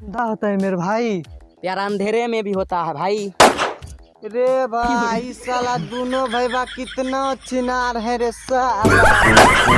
दा होता है मेरे भाई। यार अंधेरे में भी होता है भाई। रे भाई साला दोनों भाई बा कितना चिनार है रे साला।